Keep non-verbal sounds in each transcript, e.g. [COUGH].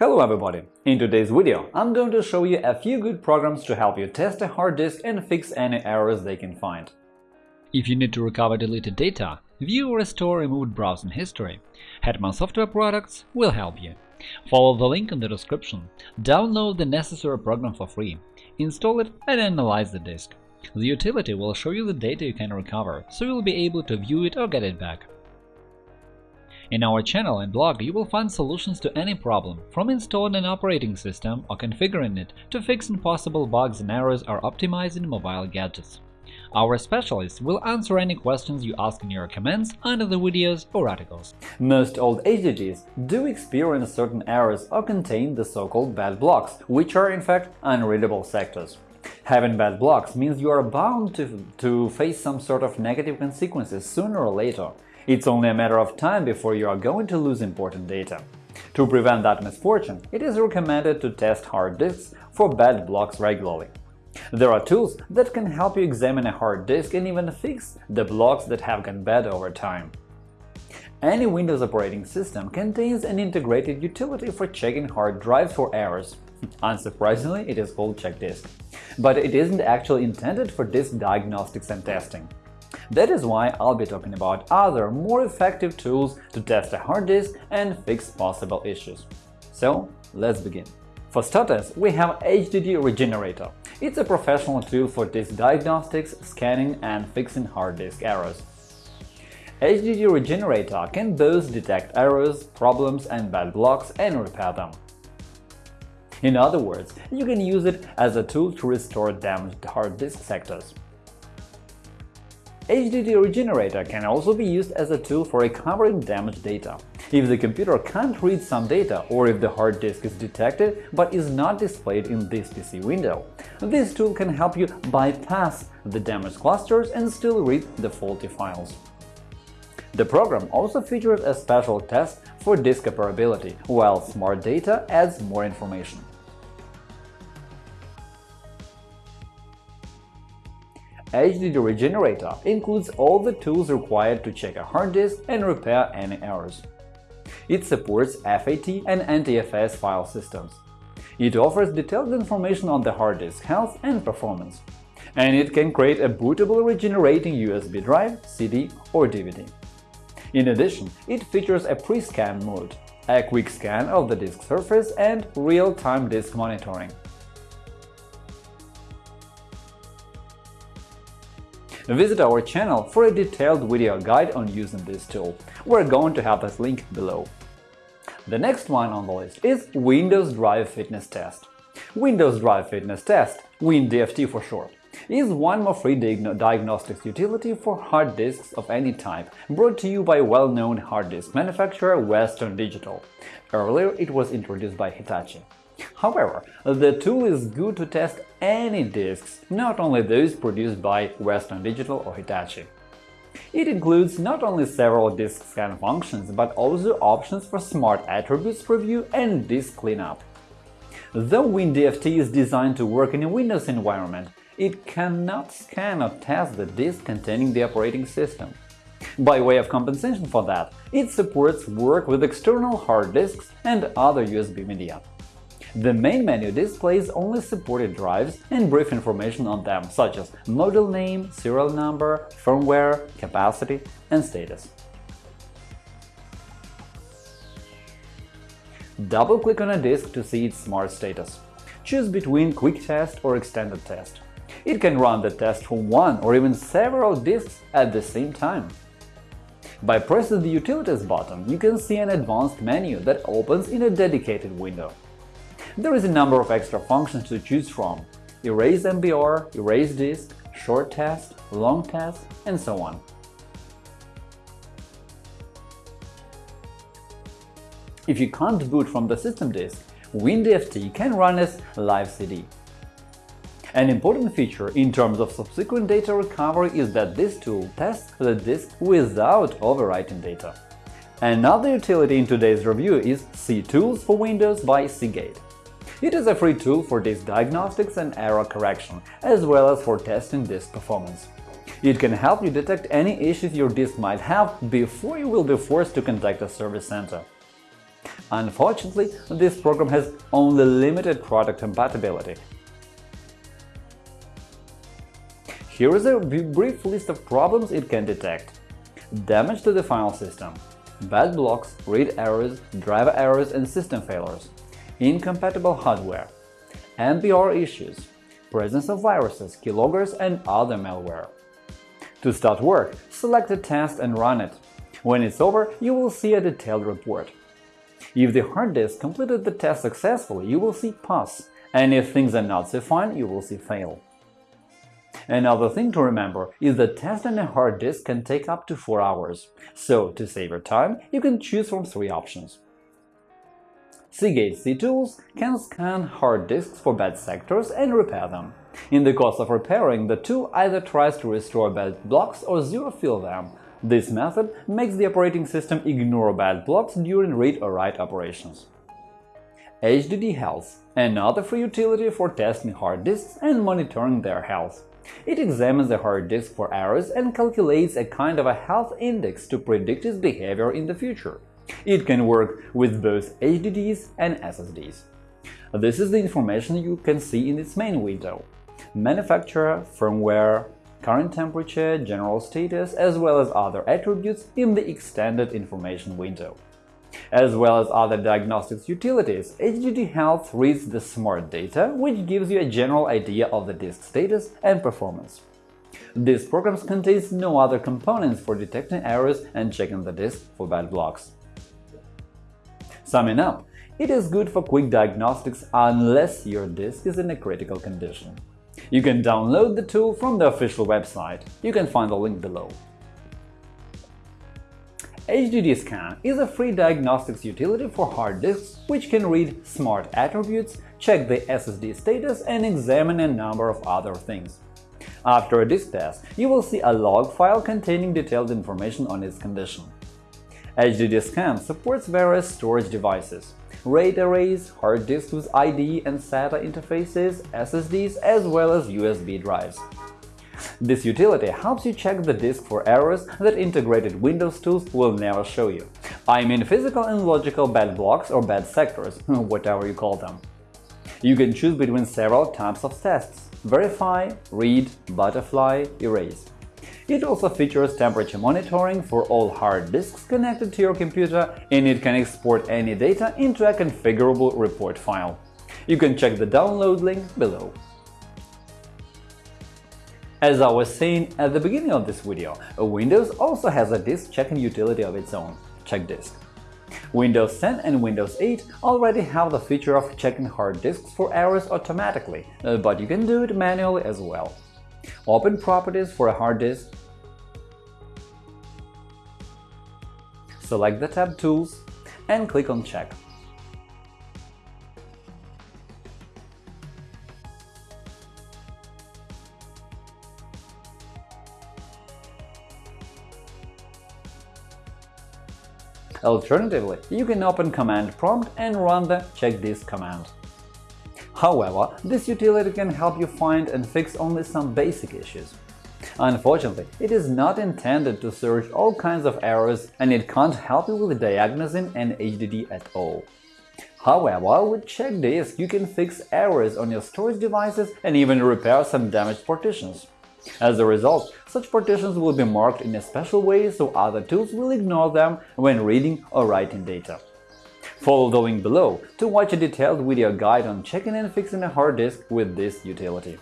Hello everybody! In today's video, I'm going to show you a few good programs to help you test a hard disk and fix any errors they can find. If you need to recover deleted data, view or restore removed browsing history, Hetman Software Products will help you. Follow the link in the description, download the necessary program for free, install it and analyze the disk. The utility will show you the data you can recover, so you'll be able to view it or get it back. In our channel and blog you will find solutions to any problem, from installing an operating system or configuring it to fixing possible bugs and errors or optimizing mobile gadgets. Our specialists will answer any questions you ask in your comments under the videos or articles. Most old HDDs do experience certain errors or contain the so-called bad blocks, which are in fact unreadable sectors. Having bad blocks means you are bound to, to face some sort of negative consequences sooner or later. It's only a matter of time before you are going to lose important data. To prevent that misfortune, it is recommended to test hard disks for bad blocks regularly. There are tools that can help you examine a hard disk and even fix the blocks that have gone bad over time. Any Windows operating system contains an integrated utility for checking hard drives for errors. [LAUGHS] Unsurprisingly, it is called CheckDisk. But it isn't actually intended for disk diagnostics and testing. That is why I'll be talking about other, more effective tools to test a hard disk and fix possible issues. So, let's begin. For starters, we have HDD Regenerator. It's a professional tool for disk diagnostics, scanning and fixing hard disk errors. HDD Regenerator can both detect errors, problems and bad blocks and repair them. In other words, you can use it as a tool to restore damaged hard disk sectors. HDD Regenerator can also be used as a tool for recovering damaged data. If the computer can't read some data, or if the hard disk is detected but is not displayed in this PC window, this tool can help you bypass the damaged clusters and still read the faulty files. The program also features a special test for disk operability, while Smart Data adds more information. HDD Regenerator includes all the tools required to check a hard disk and repair any errors. It supports FAT and NTFS file systems. It offers detailed information on the hard disk health and performance. And it can create a bootable regenerating USB drive, CD or DVD. In addition, it features a pre-scan mode, a quick scan of the disk surface and real-time disk monitoring. Visit our channel for a detailed video guide on using this tool. We're going to have this link below. The next one on the list is Windows Drive Fitness Test. Windows Drive Fitness Test, WinDFT for short, is one more free diagnostics utility for hard disks of any type, brought to you by well-known hard disk manufacturer Western Digital. Earlier it was introduced by Hitachi. However, the tool is good to test any disks, not only those produced by Western Digital or Hitachi. It includes not only several disk scan functions, but also options for smart attributes preview and disk cleanup. Though WinDFT is designed to work in a Windows environment, it cannot scan or test the disk containing the operating system. By way of compensation for that, it supports work with external hard disks and other USB media. The main menu displays only supported drives and brief information on them, such as model name, serial number, firmware, capacity, and status. Double-click on a disk to see its smart status. Choose between Quick Test or Extended Test. It can run the test from one or even several disks at the same time. By pressing the Utilities button, you can see an advanced menu that opens in a dedicated window. There is a number of extra functions to choose from – erase MBR, erase disk, short test, long test, and so on. If you can't boot from the system disk, WinDFT can run as Live CD. An important feature in terms of subsequent data recovery is that this tool tests the disk without overwriting data. Another utility in today's review is SeaTools for Windows by Seagate. It is a free tool for disk diagnostics and error correction, as well as for testing disk performance. It can help you detect any issues your disk might have before you will be forced to contact a service center. Unfortunately, this program has only limited product compatibility. Here is a brief list of problems it can detect. Damage to the file system, bad blocks, read errors, driver errors and system failures, incompatible hardware, MBR issues, presence of viruses, keyloggers and other malware. To start work, select a test and run it. When it's over, you will see a detailed report. If the hard disk completed the test successfully, you will see Pass, and if things are not so fine, you will see Fail. Another thing to remember is that testing a hard disk can take up to 4 hours, so to save your time, you can choose from three options. Seagate SeaTools can scan hard disks for bad sectors and repair them. In the course of repairing, the tool either tries to restore bad blocks or zero-fill them. This method makes the operating system ignore bad blocks during read or write operations. HDD Health – another free utility for testing hard disks and monitoring their health. It examines the hard disk for errors and calculates a kind of a health index to predict its behavior in the future. It can work with both HDDs and SSDs. This is the information you can see in its main window – manufacturer, firmware, current temperature, general status, as well as other attributes in the extended information window. As well as other diagnostics utilities, HDD Health reads the smart data, which gives you a general idea of the disk status and performance. This program contains no other components for detecting errors and checking the disk for bad blocks. Summing up, it is good for quick diagnostics unless your disk is in a critical condition. You can download the tool from the official website. You can find the link below. HDD Scan is a free diagnostics utility for hard disks which can read smart attributes, check the SSD status, and examine a number of other things. After a disk test, you will see a log file containing detailed information on its condition. HDD Scan supports various storage devices, RAID arrays, hard disks with IDE and SATA interfaces, SSDs, as well as USB drives. This utility helps you check the disk for errors that integrated Windows tools will never show you. I mean physical and logical bad blocks or bad sectors, [LAUGHS] whatever you call them. You can choose between several types of tests – verify, read, butterfly, erase. It also features temperature monitoring for all hard disks connected to your computer, and it can export any data into a configurable report file. You can check the download link below. As I was saying at the beginning of this video, Windows also has a disk checking utility of its own – CheckDisk. Windows 10 and Windows 8 already have the feature of checking hard disks for errors automatically, uh, but you can do it manually as well. Open Properties for a hard disk select the tab Tools and click on Check. Alternatively, you can open Command Prompt and run the check disk command. However, this utility can help you find and fix only some basic issues. Unfortunately, it is not intended to search all kinds of errors and it can't help you with diagnosing an HDD at all. However, with CheckDisk you can fix errors on your storage devices and even repair some damaged partitions. As a result, such partitions will be marked in a special way so other tools will ignore them when reading or writing data. Follow the link below to watch a detailed video guide on checking and fixing a hard disk with this utility.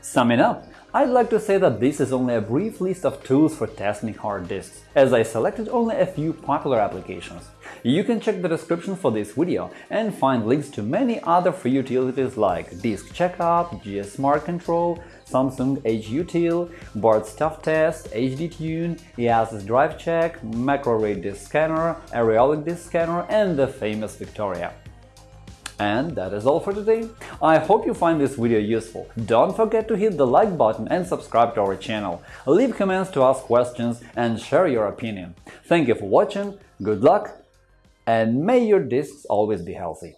Summing up, I'd like to say that this is only a brief list of tools for testing hard disks, as I selected only a few popular applications. You can check the description for this video and find links to many other free utilities like Disk Checkup, GSmartControl, Samsung HUtil, Bart Stuff Test, HDTune, EASIS Drive Check, Macrorit Disk Scanner, Ariolic Disk Scanner, and the famous Victoria. And that is all for today. I hope you find this video useful. Don't forget to hit the like button and subscribe to our channel. Leave comments to ask questions and share your opinion. Thank you for watching, good luck, and may your discs always be healthy.